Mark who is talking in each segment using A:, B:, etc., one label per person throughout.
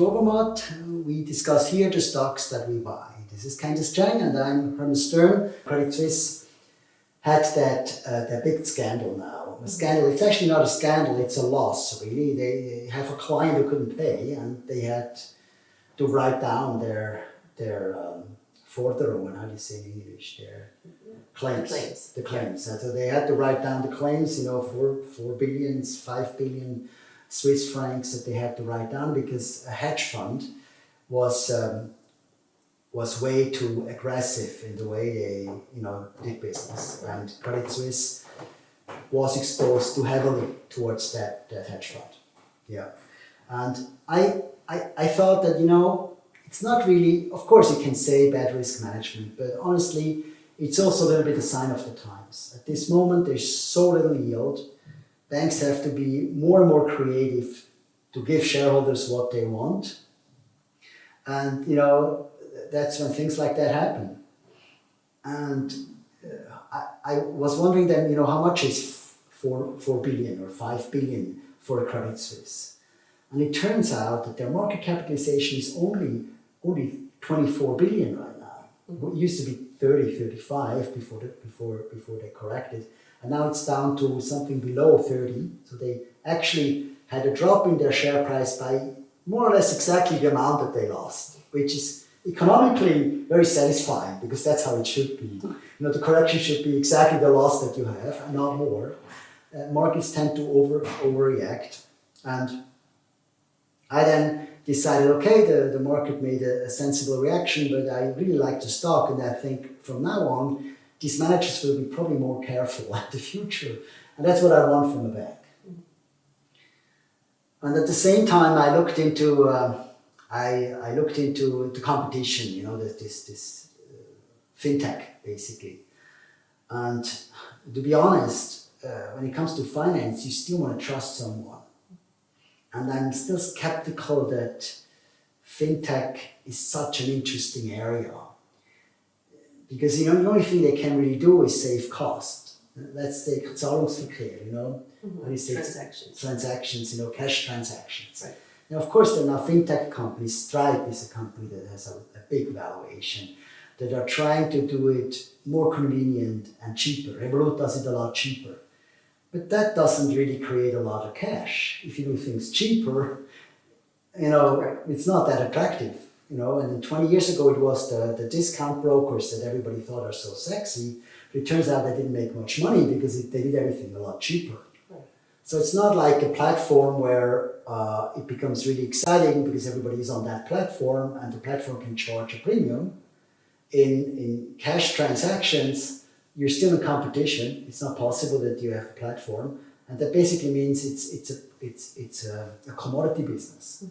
A: to Obermatt. We discuss here the stocks that we buy. This is Candice Chang and I'm Hermann Stern. Credit Suisse had that, uh, that big scandal now. A scandal, it's actually not a scandal, it's a loss really. They have a client who couldn't pay and they had to write down their, their um, Forderungen, how do you say in English, their claims.
B: The claims.
A: The claims. And so they had to write down the claims, you know, four, four billions, five billion Swiss francs that they had to write down because a hedge fund was um, was way too aggressive in the way they, you know, did business. And Credit Suisse was exposed too heavily towards that, that hedge fund. Yeah. And I, I, I thought that, you know, it's not really, of course you can say bad risk management, but honestly, it's also a little bit a sign of the times. At this moment, there's so little yield. Banks have to be more and more creative to give shareholders what they want. And, you know, that's when things like that happen. And uh, I, I, was wondering then, you know, how much is four, 4 billion or 5 billion for a Credit Suisse? And it turns out that their market capitalization is only, only 24 billion right now. It used to be 30, 35 before, the, before, before they corrected. And now it's down to something below 30. So they actually had a drop in their share price by more or less exactly the amount that they lost, which is economically very satisfying because that's how it should be. You know, the correction should be exactly the loss that you have and not more. Uh, markets tend to over overreact. And I then decided, okay, the, the market made a, a sensible reaction, but I really like the stock and I think from now on, these managers will be probably more careful at the future. And that's what I want from a bank. And at the same time, I looked into uh, I, I looked into the competition, you know, this, this uh, fintech basically. And to be honest, uh, when it comes to finance, you still want to trust someone. And I'm still skeptical that fintech is such an interesting area. Because you know, the only thing they can really do is save cost. Let's say Zahlungsverkehr, you know,
B: mm -hmm.
A: how do you say
B: transactions.
A: transactions, you know, cash transactions.
B: Right.
A: Now, of course, there are now fintech companies. Stripe is a company that has a, a, big valuation that are trying to do it more convenient and cheaper. Revolut does it a lot cheaper. But that doesn't really create a lot of cash. If you do things cheaper, you know, it's not that attractive. You know, and then 20 years ago it was the, the discount brokers that everybody thought are so sexy. But it turns out they didn't make much money because it, they did everything a lot cheaper. So it's not like a platform where uh, it becomes really exciting because everybody is on that platform and the platform can charge a premium. In, in cash transactions, you're still in competition. It's not possible that you have a platform. And that basically means it's, it's, a, it's, it's a, a commodity business.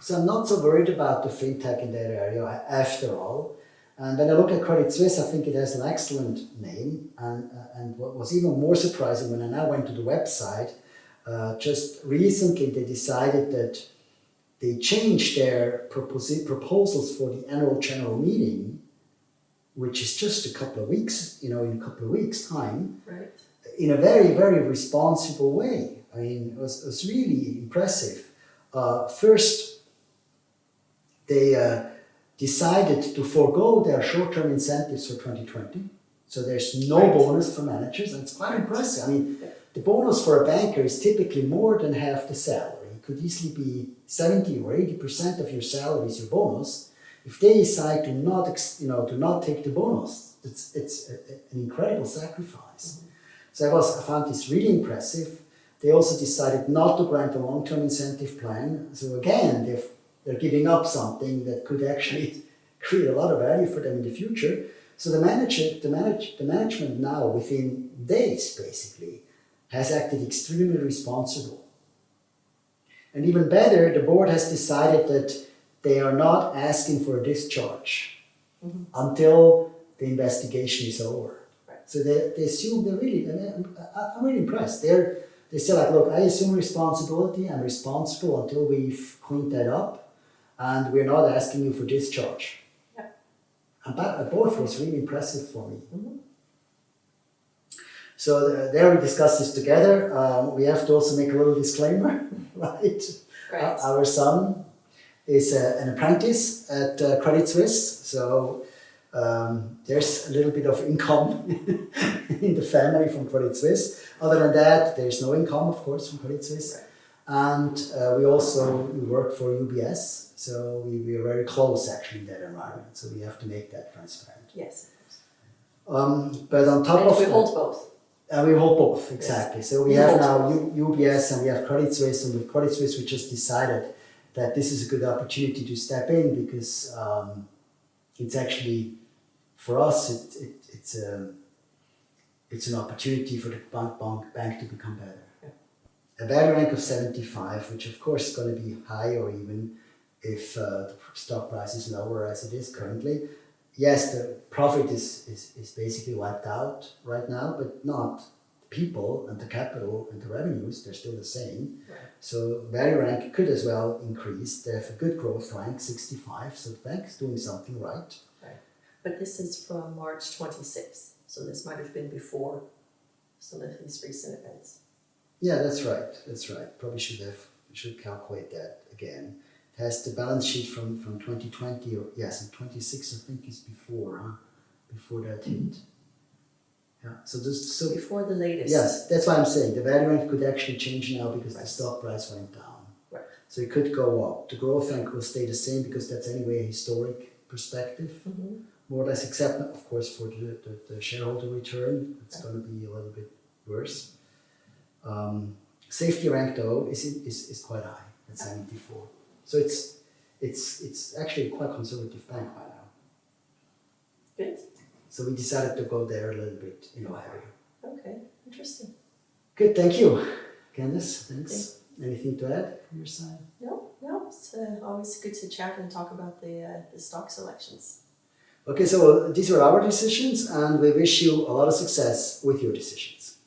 A: So I'm not so worried about the fintech in that area after all. And when I look at Credit Suisse, I think it has an excellent name. And, uh, and what was even more surprising when I now went to the website, uh, just recently they decided that they changed their proposals for the annual general meeting, which is just a couple of weeks, you know, in a couple of weeks time,
B: right.
A: in a very, very responsible way. I mean, it was, it was really impressive. Uh, first, they uh, decided to forego their short-term incentives for 2020. So there's no right. bonus for managers, and it's quite impressive. I mean, the bonus for a banker is typically more than half the salary. It could easily be 70 or 80% of your salary is your bonus. If they decide to not, you know, to not take the bonus, it's, it's a, an incredible sacrifice. Mm -hmm. So I, was, I found this really impressive. They also decided not to grant a long-term incentive plan. So again, they're, they're giving up something that could actually create a lot of value for them in the future. So the, manager, the, manage, the management now, within days basically, has acted extremely responsible. And even better, the board has decided that they are not asking for a discharge mm -hmm. until the investigation is over. Right. So they, they assume they're really, I'm, I'm really impressed. They're, they say like, look, I assume responsibility, I'm responsible until we've cleaned that up, and we're not asking you for discharge. Yeah. And that, both was really impressive for me. Mm -hmm. So uh, there we discuss this together. Um, we have to also make a little disclaimer, right?
B: right.
A: our son is uh, an apprentice at uh, Credit Suisse. So um, there's a little bit of income in the family from Credit Suisse. Other than that, there's no income, of course, from Credit Suisse. And uh, we also we work for UBS, so we, we are very close actually in that environment. So we have to make that transparent.
B: Yes.
A: Um, but on top
B: And
A: of
B: we hold both.
A: uh, we hold both, exactly. So we
B: We
A: have now U- UBS and we have Credit Suisse, and with Credit Suisse, we just decided that this is a good opportunity to step in because um, it's actually, for us, it, it, it's, a, it's an opportunity for the bank, bank, bank to become better. A value rank of 75, which of course is going to be high or even if uh, the stock price is lower as it is currently yes, the profit is, is, is basically wiped out right now, but not the people and the capital and the revenues, they're still the same.
B: Right.
A: So value rank could as well increase. They have a good growth rank, 65, so the bank is doing something right.
B: But this is from March twenty-sixth, so this might have been before some of these recent events.
A: Yeah, that's right. That's right. Probably should have should calculate that again. It has the balance sheet from, from 2020 or yes, and 26 I think is before, huh? Before that hit. Yeah. So this so
B: Before the latest.
A: Yes, that's why I'm saying the value rank could actually change now because the stock price went down.
B: Right.
A: So it could go up. The growth rank will stay the same because that's anyway a historic perspective,
B: Mhm.
A: more or less, except of course for the, the, the shareholder return, it's going to be a little bit worse. Safety rank though is, is, is quite high at 74. So it's it's it's actually a quite conservative bank by now.
B: Good,
A: So we decided to go there a little bit in Ohio.
B: okay, interesting.
A: Good, thank you. Candice, thanks. Anything to add from your side?
B: No, no, it's uh, always good to chat and talk about the, uh, the stock selections.
A: Okay, so these were our decisions, and we wish you a lot of success with your decisions.